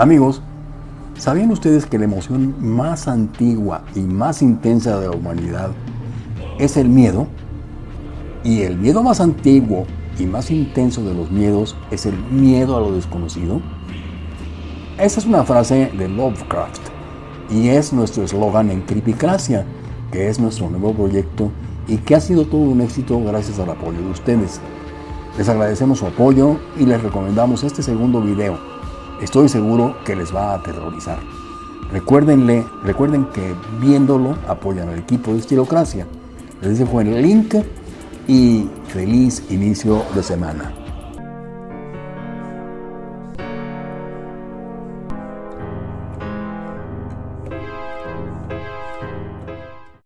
Amigos, ¿sabían ustedes que la emoción más antigua y más intensa de la humanidad es el miedo? Y el miedo más antiguo y más intenso de los miedos es el miedo a lo desconocido. Esa es una frase de Lovecraft y es nuestro eslogan en Creepycracia, que es nuestro nuevo proyecto y que ha sido todo un éxito gracias al apoyo de ustedes. Les agradecemos su apoyo y les recomendamos este segundo video. Estoy seguro que les va a aterrorizar. Recuérdenle, recuerden que viéndolo apoyan al equipo de Estilocracia. Les dejo el link y feliz inicio de semana.